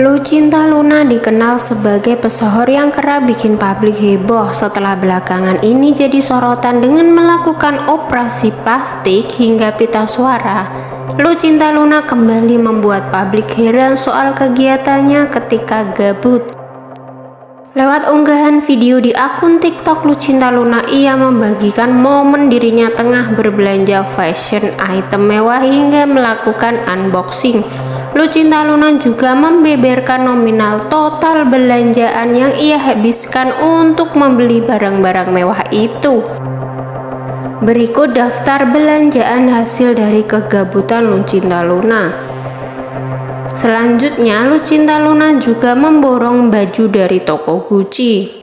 Lucinta Luna dikenal sebagai pesohor yang kerap bikin publik heboh setelah belakangan ini jadi sorotan dengan melakukan operasi plastik hingga pita suara. Lucinta Luna kembali membuat publik heran soal kegiatannya ketika gabut. Lewat unggahan video di akun TikTok Lucinta Luna, ia membagikan momen dirinya tengah berbelanja fashion item mewah hingga melakukan unboxing. Lucinta Luna juga membeberkan nominal total belanjaan yang ia habiskan untuk membeli barang-barang mewah itu. Berikut daftar belanjaan hasil dari kegabutan Lucinta Luna. Selanjutnya, Lucinta Luna juga memborong baju dari toko Gucci.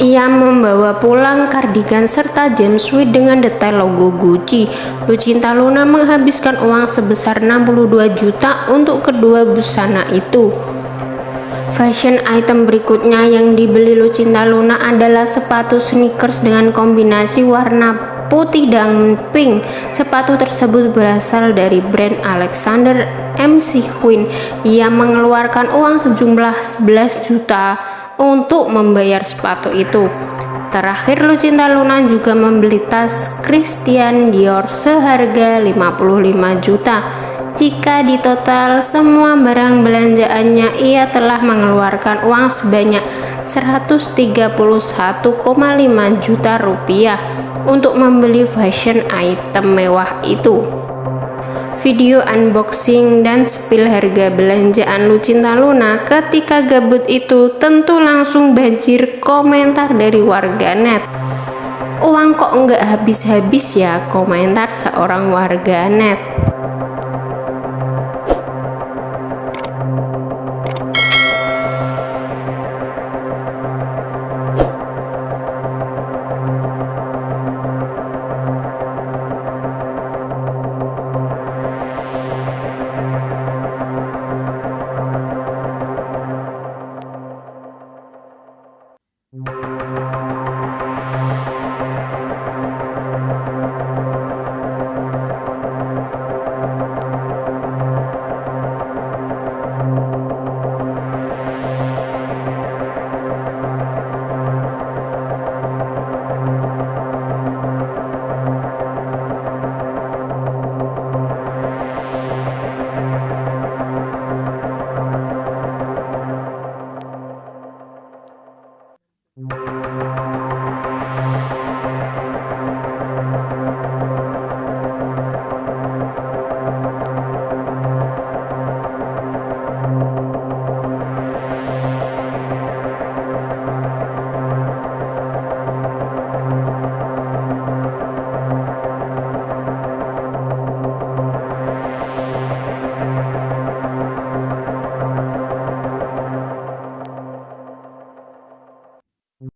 Ia membawa pulang kardigan serta jumpsuit dengan detail logo Gucci. Lucinta Luna menghabiskan uang sebesar 62 juta untuk kedua busana itu. Fashion item berikutnya yang dibeli Lucinta Luna adalah sepatu sneakers dengan kombinasi warna putih dan pink. Sepatu tersebut berasal dari brand Alexander MC Queen. Ia mengeluarkan uang sejumlah 11 juta untuk membayar sepatu itu. Terakhir Lucinta Luna juga membeli tas Christian Dior seharga 55 juta. Jika di total semua barang belanjaannya ia telah mengeluarkan uang sebanyak 131,5 juta rupiah untuk membeli fashion item mewah itu video unboxing dan spill harga belanjaan Lucinta Luna ketika gabut itu tentu langsung banjir komentar dari warganet. Uang kok nggak habis-habis ya komentar seorang warganet.